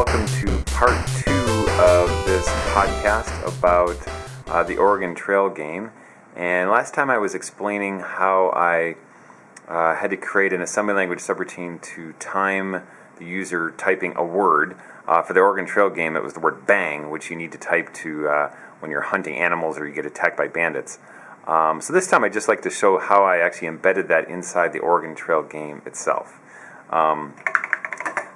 welcome to part two of this podcast about uh, the Oregon Trail game. And last time I was explaining how I uh, had to create an assembly language subroutine to time the user typing a word. Uh, for the Oregon Trail game, it was the word bang, which you need to type to uh, when you're hunting animals or you get attacked by bandits. Um, so this time I'd just like to show how I actually embedded that inside the Oregon Trail game itself. Um,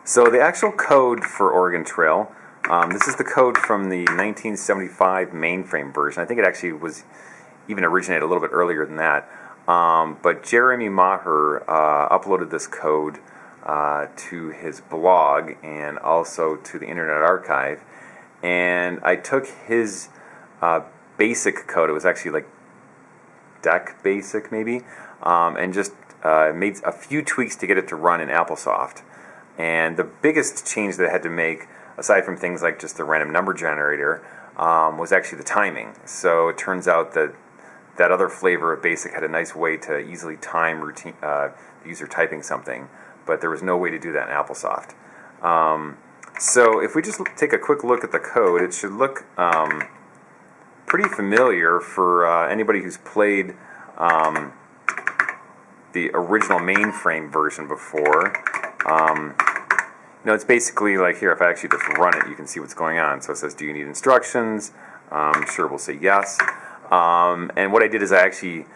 so the actual code for Oregon Trail, um, this is the code from the 1975 mainframe version. I think it actually was even originated a little bit earlier than that. Um, but Jeremy Maher uh, uploaded this code uh, to his blog and also to the Internet Archive. And I took his uh, basic code, it was actually like DEC basic maybe, um, and just uh, made a few tweaks to get it to run in AppleSoft. And the biggest change that I had to make, aside from things like just the random number generator, um, was actually the timing. So it turns out that that other flavor of BASIC had a nice way to easily time routine, uh, the user typing something, but there was no way to do that in AppleSoft. Um, so if we just take a quick look at the code, it should look um, pretty familiar for uh, anybody who's played um, the original mainframe version before. Um, know, it's basically like here, if I actually just run it, you can see what's going on. So it says, do you need instructions? Um, sure, we'll say yes. Um, and what I did is I actually,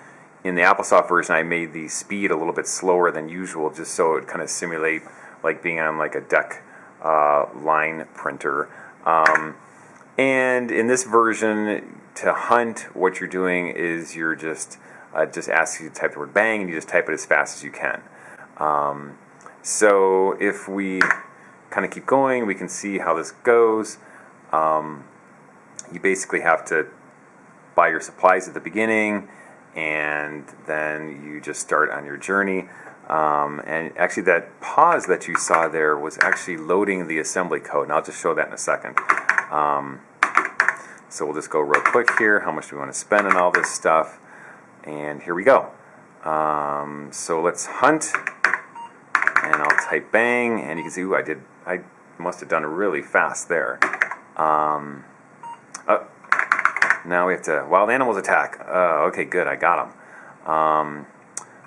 in the AppleSoft version, I made the speed a little bit slower than usual, just so it kind of simulate like being on like a DEC uh, line printer. Um, and in this version, to hunt, what you're doing is you're just uh, just asks you to type the word bang, and you just type it as fast as you can. Um, so if we kind of keep going, we can see how this goes. Um, you basically have to buy your supplies at the beginning, and then you just start on your journey. Um, and actually, that pause that you saw there was actually loading the assembly code, and I'll just show that in a second. Um, so we'll just go real quick here. How much do we want to spend on all this stuff? And here we go. Um, so let's hunt, and I'll type bang, and you can see, ooh, I did, I must have done really fast there. Um, oh, now we have to, wild animals attack. Uh, okay, good, I got them. Um,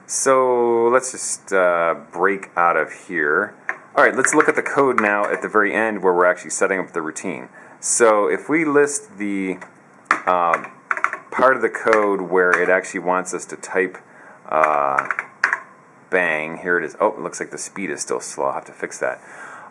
so let's just uh, break out of here. All right, let's look at the code now at the very end where we're actually setting up the routine. So if we list the uh, part of the code where it actually wants us to type uh, bang, here it is. Oh, it looks like the speed is still slow. I'll have to fix that.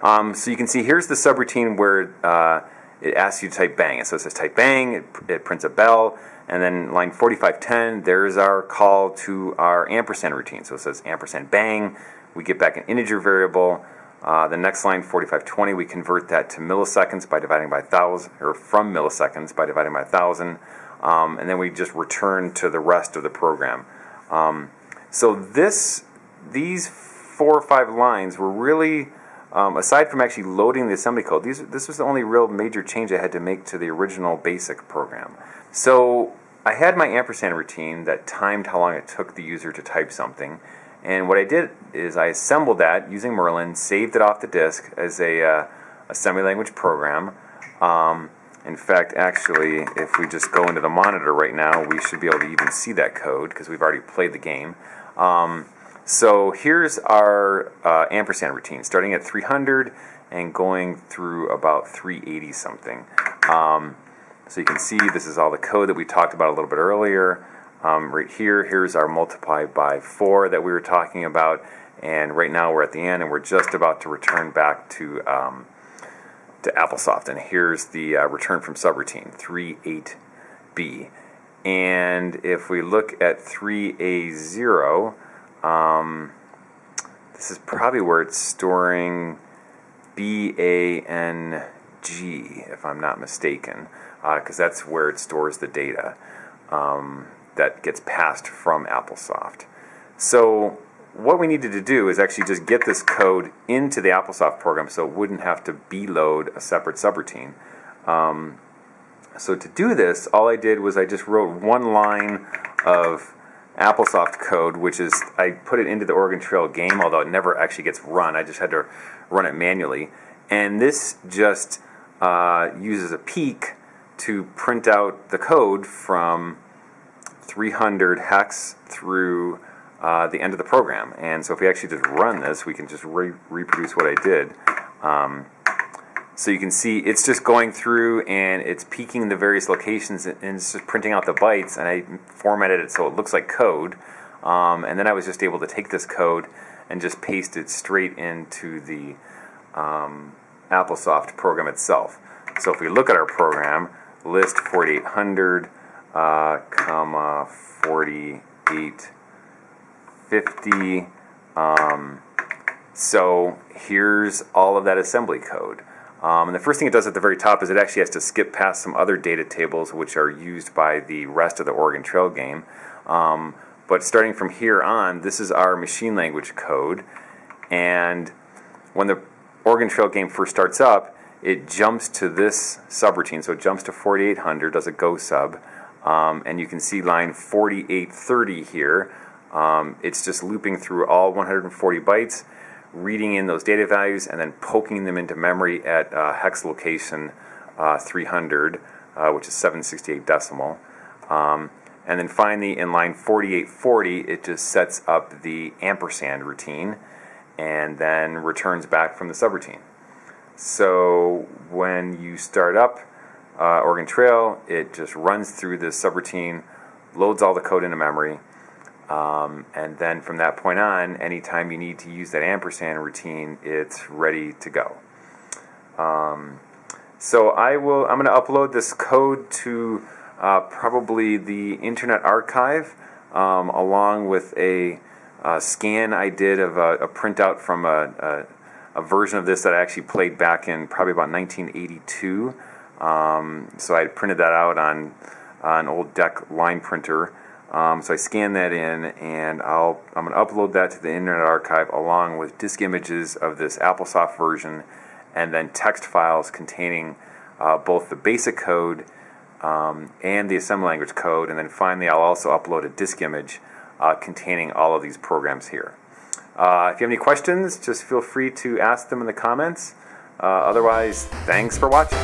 Um, so you can see here's the subroutine where uh, it asks you to type bang. So it says type bang, it, it prints a bell, and then line 4510, there's our call to our ampersand routine. So it says ampersand bang, we get back an integer variable. Uh, the next line, 4520, we convert that to milliseconds by dividing by 1,000, or from milliseconds by dividing by 1,000. Um, and then we just return to the rest of the program. Um, so this, these four or five lines were really um, aside from actually loading the assembly code, these, this was the only real major change I had to make to the original basic program. So I had my ampersand routine that timed how long it took the user to type something. And what I did is I assembled that using Merlin, saved it off the disk as a uh, assembly language program. Um, in fact, actually, if we just go into the monitor right now, we should be able to even see that code because we've already played the game. Um, so here's our uh, ampersand routine, starting at 300 and going through about 380 something. Um, so you can see this is all the code that we talked about a little bit earlier. Um, right here, here's our multiply by 4 that we were talking about. And right now we're at the end and we're just about to return back to, um, to AppleSoft. And here's the uh, return from subroutine, 38B. And if we look at 3A0, um, this is probably where it's storing BANG, if I'm not mistaken, because uh, that's where it stores the data um, that gets passed from AppleSoft. So what we needed to do is actually just get this code into the AppleSoft program so it wouldn't have to B-load a separate subroutine. Um, so to do this, all I did was I just wrote one line of AppleSoft code, which is I put it into the Oregon Trail game, although it never actually gets run. I just had to run it manually. And this just uh, uses a peek to print out the code from 300 hex through uh, the end of the program. And so if we actually just run this, we can just re reproduce what I did. Um, so you can see it's just going through and it's peeking the various locations and it's just printing out the bytes and I formatted it so it looks like code. Um, and then I was just able to take this code and just paste it straight into the um, AppleSoft program itself. So if we look at our program, list 4800, uh, comma 4850. Um, so here's all of that assembly code. Um, and the first thing it does at the very top is it actually has to skip past some other data tables which are used by the rest of the Oregon Trail game. Um, but starting from here on, this is our machine language code. And when the Oregon Trail game first starts up, it jumps to this subroutine. So it jumps to 4800, does a go sub. Um, and you can see line 4830 here. Um, it's just looping through all 140 bytes, reading in those data values, and then poking them into memory at uh, hex location uh, 300, uh, which is 768 decimal. Um, and then finally, in line 4840, it just sets up the ampersand routine and then returns back from the subroutine. So when you start up uh, Oregon Trail, it just runs through this subroutine, loads all the code into memory, um, and then from that point on, anytime you need to use that ampersand routine, it's ready to go. Um, so I will. I'm going to upload this code to uh, probably the Internet Archive, um, along with a, a, scan I did of a, a printout from a, a, a, version of this that I actually played back in probably about 1982. Um, so I printed that out on, on an old DEC line printer. Um, so I scan that in, and I'll I'm going to upload that to the Internet Archive along with disk images of this AppleSoft version, and then text files containing uh, both the basic code um, and the assembly language code, and then finally I'll also upload a disk image uh, containing all of these programs here. Uh, if you have any questions, just feel free to ask them in the comments. Uh, otherwise, thanks for watching.